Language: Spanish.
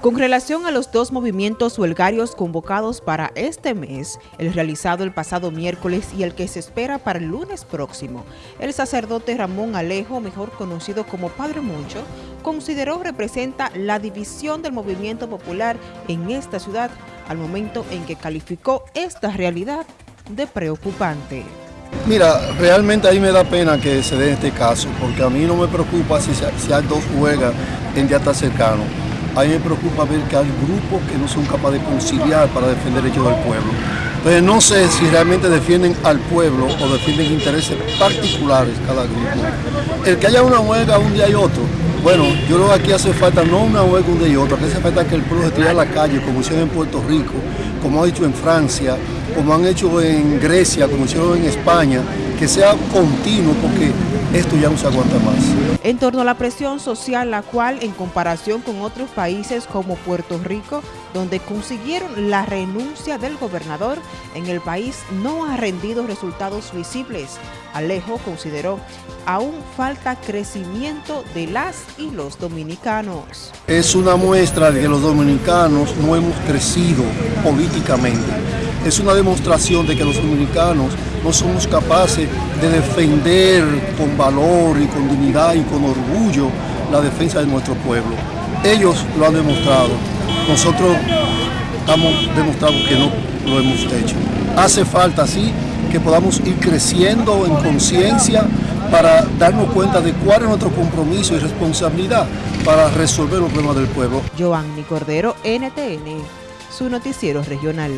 Con relación a los dos movimientos huelgarios convocados para este mes, el realizado el pasado miércoles y el que se espera para el lunes próximo, el sacerdote Ramón Alejo, mejor conocido como Padre Moncho, consideró representa la división del movimiento popular en esta ciudad al momento en que calificó esta realidad de preocupante. Mira, realmente ahí me da pena que se dé este caso, porque a mí no me preocupa si, si hay dos huelgas en día tan cercano a mí me preocupa ver que hay grupos que no son capaces de conciliar para defender el del pueblo. Entonces no sé si realmente defienden al pueblo o defienden intereses particulares cada grupo. El que haya una huelga un día y otro, bueno, yo creo que aquí hace falta no una huelga un día y otro, aquí hace falta que el pueblo se tire a la calle, como hicieron en Puerto Rico, como ha hecho en Francia, como han hecho en Grecia, como hicieron en España, que sea continuo porque esto ya no se aguanta más. En torno a la presión social, la cual en comparación con otros países como Puerto Rico, donde consiguieron la renuncia del gobernador, en el país no ha rendido resultados visibles. Alejo consideró, aún falta crecimiento de las y los dominicanos. Es una muestra de que los dominicanos no hemos crecido políticamente es una demostración de que los dominicanos no somos capaces de defender con valor y con dignidad y con orgullo la defensa de nuestro pueblo. Ellos lo han demostrado, nosotros hemos demostrado que no lo hemos hecho. Hace falta, sí, que podamos ir creciendo en conciencia para darnos cuenta de cuál es nuestro compromiso y responsabilidad para resolver los problemas del pueblo. Joanny Cordero, NTN, su noticiero regional.